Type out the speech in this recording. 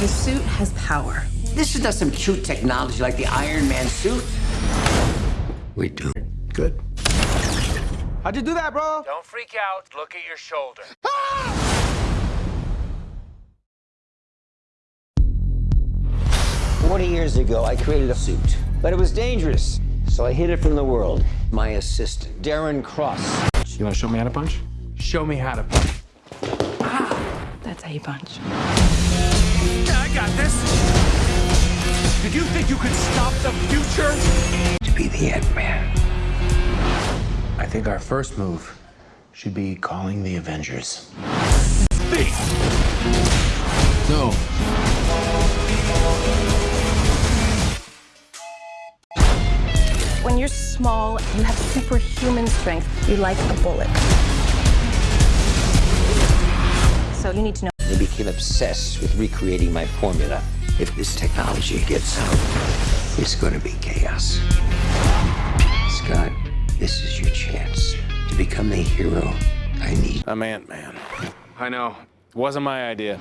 The suit has power. This is not some cute technology like the Iron Man suit. We do. Good. How'd you do that, bro? Don't freak out. Look at your shoulder. Forty years ago, I created a suit, but it was dangerous, so I hid it from the world. My assistant, Darren Cross. You want to show me how to punch? Show me how to punch. Ah, That's how you punch. You could stop the future? To be the Ant-Man. I think our first move should be calling the Avengers. Speak. No. When you're small, you have superhuman strength. You like a bullet. So you need to know. They became obsessed with recreating my formula. If this technology gets out, it's going to be chaos. Scott, this is your chance to become the hero I need. I'm Ant-Man. I know. It Wasn't my idea.